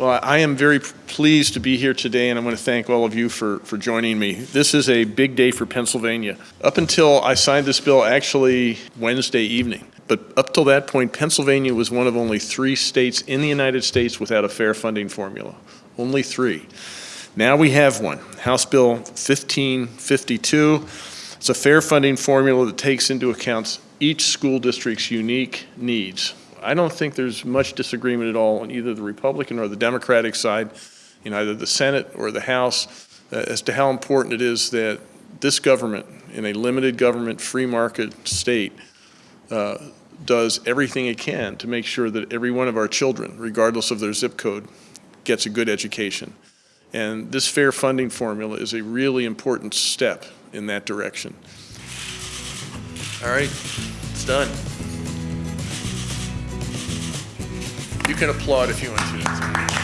Well, I am very pleased to be here today, and I want to thank all of you for, for joining me. This is a big day for Pennsylvania. Up until I signed this bill, actually Wednesday evening, but up till that point, Pennsylvania was one of only three states in the United States without a fair funding formula. Only three. Now we have one, House Bill 1552. It's a fair funding formula that takes into account each school district's unique needs. I don't think there's much disagreement at all on either the Republican or the Democratic side, in either the Senate or the House, uh, as to how important it is that this government, in a limited government, free market state, uh, does everything it can to make sure that every one of our children, regardless of their zip code, gets a good education. And this fair funding formula is a really important step in that direction. All right, it's done. Can applaud if you want to.